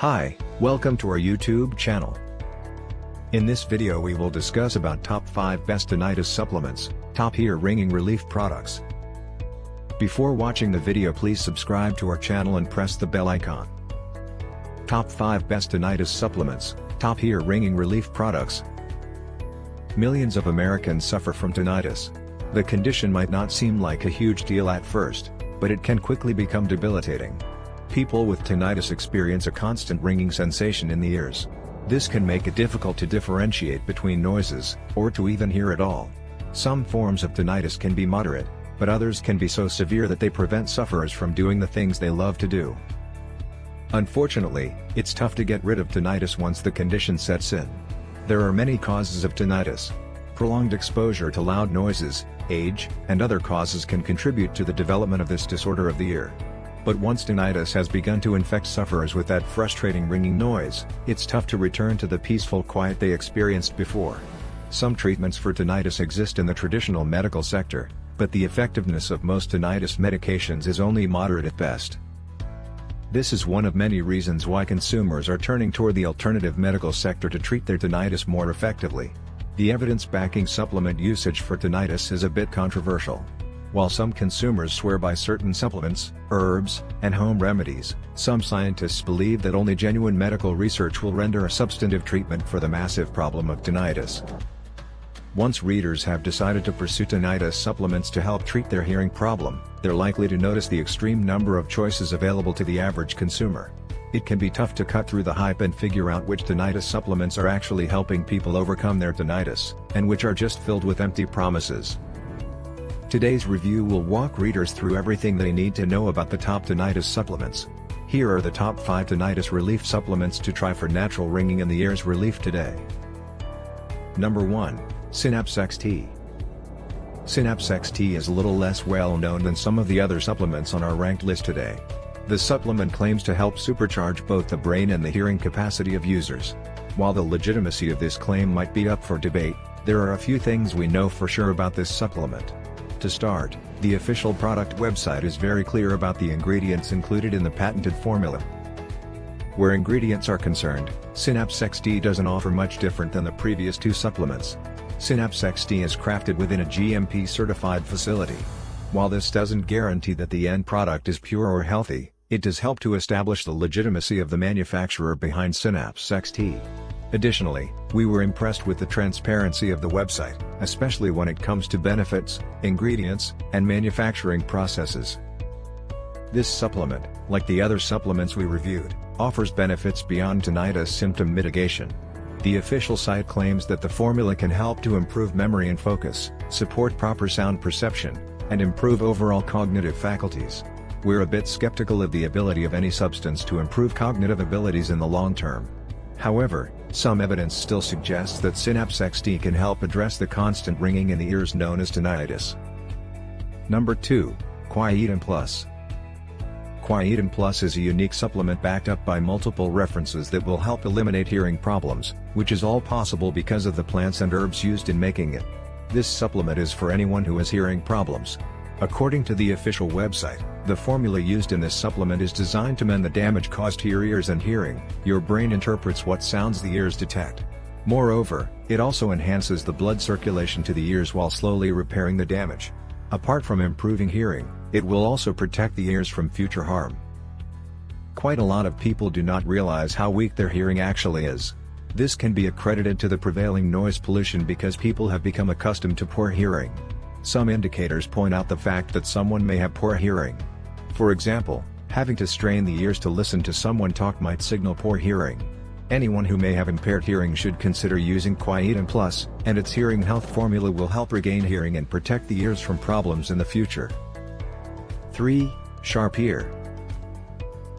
Hi, welcome to our YouTube channel. In this video we will discuss about top 5 best tinnitus supplements, top ear ringing relief products. Before watching the video please subscribe to our channel and press the bell icon. Top 5 best tinnitus supplements, top ear ringing relief products. Millions of Americans suffer from tinnitus. The condition might not seem like a huge deal at first, but it can quickly become debilitating. People with tinnitus experience a constant ringing sensation in the ears. This can make it difficult to differentiate between noises, or to even hear at all. Some forms of tinnitus can be moderate, but others can be so severe that they prevent sufferers from doing the things they love to do. Unfortunately, it's tough to get rid of tinnitus once the condition sets in. There are many causes of tinnitus. Prolonged exposure to loud noises, age, and other causes can contribute to the development of this disorder of the ear. But once tinnitus has begun to infect sufferers with that frustrating ringing noise, it's tough to return to the peaceful quiet they experienced before. Some treatments for tinnitus exist in the traditional medical sector, but the effectiveness of most tinnitus medications is only moderate at best. This is one of many reasons why consumers are turning toward the alternative medical sector to treat their tinnitus more effectively. The evidence backing supplement usage for tinnitus is a bit controversial. While some consumers swear by certain supplements, herbs, and home remedies, some scientists believe that only genuine medical research will render a substantive treatment for the massive problem of tinnitus. Once readers have decided to pursue tinnitus supplements to help treat their hearing problem, they're likely to notice the extreme number of choices available to the average consumer. It can be tough to cut through the hype and figure out which tinnitus supplements are actually helping people overcome their tinnitus, and which are just filled with empty promises. Today's review will walk readers through everything they need to know about the top tinnitus supplements. Here are the top 5 tinnitus relief supplements to try for natural ringing in the ears relief today. Number 1. Synapse XT. Synapse XT is a little less well known than some of the other supplements on our ranked list today. The supplement claims to help supercharge both the brain and the hearing capacity of users. While the legitimacy of this claim might be up for debate, there are a few things we know for sure about this supplement. To start, the official product website is very clear about the ingredients included in the patented formula. Where ingredients are concerned, Synapse XT doesn't offer much different than the previous two supplements. Synapse XT is crafted within a GMP-certified facility. While this doesn't guarantee that the end product is pure or healthy, it does help to establish the legitimacy of the manufacturer behind Synapse XT. Additionally, we were impressed with the transparency of the website, especially when it comes to benefits, ingredients, and manufacturing processes. This supplement, like the other supplements we reviewed, offers benefits beyond tinnitus symptom mitigation. The official site claims that the formula can help to improve memory and focus, support proper sound perception, and improve overall cognitive faculties. We're a bit skeptical of the ability of any substance to improve cognitive abilities in the long term. However, some evidence still suggests that Synapse XT can help address the constant ringing in the ears known as tinnitus. Number 2, Quietum Plus. Quietum Plus is a unique supplement backed up by multiple references that will help eliminate hearing problems, which is all possible because of the plants and herbs used in making it. This supplement is for anyone who has hearing problems. According to the official website, the formula used in this supplement is designed to mend the damage caused to your ears and hearing, your brain interprets what sounds the ears detect. Moreover, it also enhances the blood circulation to the ears while slowly repairing the damage. Apart from improving hearing, it will also protect the ears from future harm. Quite a lot of people do not realize how weak their hearing actually is. This can be accredited to the prevailing noise pollution because people have become accustomed to poor hearing. Some indicators point out the fact that someone may have poor hearing. For example, having to strain the ears to listen to someone talk might signal poor hearing. Anyone who may have impaired hearing should consider using Quietum Plus, and its hearing health formula will help regain hearing and protect the ears from problems in the future. 3. Sharp Ear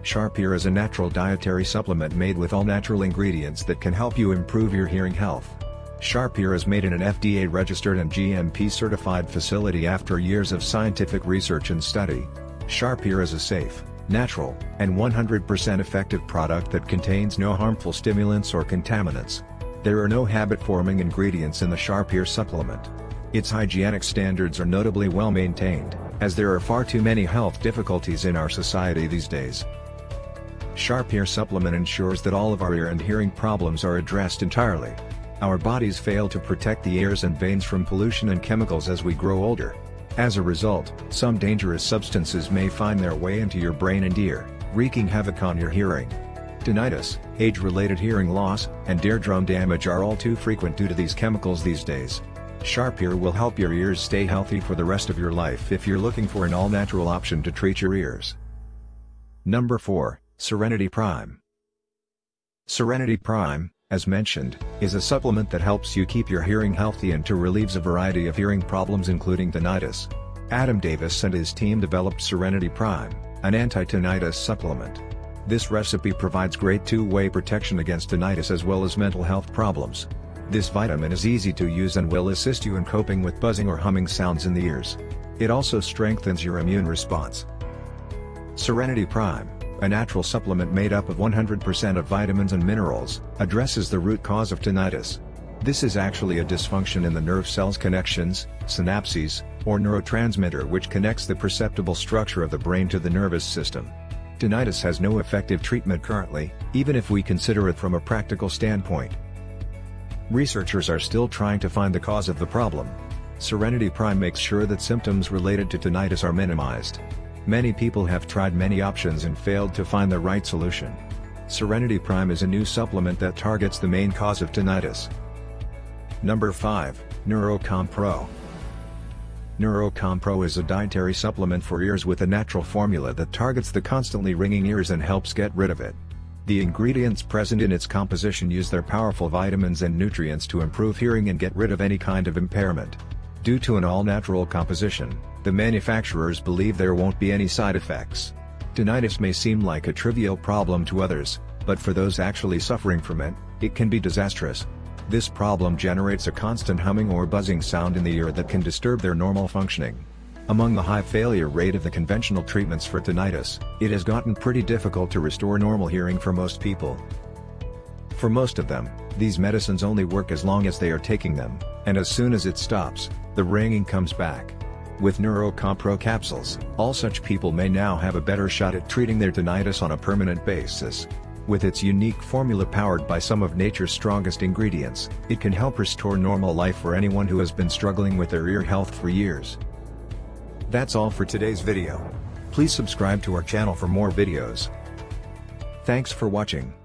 Sharp Ear is a natural dietary supplement made with all natural ingredients that can help you improve your hearing health. Sharp Ear is made in an FDA-registered and GMP-certified facility after years of scientific research and study. Sharp Ear is a safe, natural, and 100% effective product that contains no harmful stimulants or contaminants. There are no habit-forming ingredients in the Sharp Ear supplement. Its hygienic standards are notably well maintained, as there are far too many health difficulties in our society these days. Sharp Ear Supplement ensures that all of our ear and hearing problems are addressed entirely. Our bodies fail to protect the ears and veins from pollution and chemicals as we grow older. As a result, some dangerous substances may find their way into your brain and ear, wreaking havoc on your hearing. Tinnitus, age-related hearing loss, and eardrum damage are all too frequent due to these chemicals these days. Sharp Ear will help your ears stay healthy for the rest of your life if you're looking for an all-natural option to treat your ears. Number 4, Serenity Prime. Serenity Prime, as mentioned, is a supplement that helps you keep your hearing healthy and to relieves a variety of hearing problems including tinnitus. Adam Davis and his team developed Serenity Prime, an anti-tinnitus supplement. This recipe provides great two-way protection against tinnitus as well as mental health problems. This vitamin is easy to use and will assist you in coping with buzzing or humming sounds in the ears. It also strengthens your immune response. Serenity Prime, a natural supplement made up of 100% of vitamins and minerals, addresses the root cause of tinnitus. This is actually a dysfunction in the nerve cells connections, synapses, or neurotransmitter which connects the perceptible structure of the brain to the nervous system. Tinnitus has no effective treatment currently, even if we consider it from a practical standpoint. Researchers are still trying to find the cause of the problem. Serenity Prime makes sure that symptoms related to tinnitus are minimized. Many people have tried many options and failed to find the right solution. Serenity Prime is a new supplement that targets the main cause of tinnitus. Number 5, Neurocom Pro. Neurocom Pro is a dietary supplement for ears with a natural formula that targets the constantly ringing ears and helps get rid of it. The ingredients present in its composition use their powerful vitamins and nutrients to improve hearing and get rid of any kind of impairment. Due to an all-natural composition, the manufacturers believe there won't be any side effects. Tinnitus may seem like a trivial problem to others, but for those actually suffering from it, it can be disastrous. This problem generates a constant humming or buzzing sound in the ear that can disturb their normal functioning. Among the high failure rate of the conventional treatments for tinnitus, it has gotten pretty difficult to restore normal hearing for most people. For most of them, these medicines only work as long as they are taking them, and as soon as it stops, the ringing comes back. With Neurocom Pro capsules, all such people may now have a better shot at treating their tinnitus on a permanent basis. With its unique formula powered by some of nature's strongest ingredients, it can help restore normal life for anyone who has been struggling with their ear health for years. That's all for today's video. Please subscribe to our channel for more videos. Thanks for watching.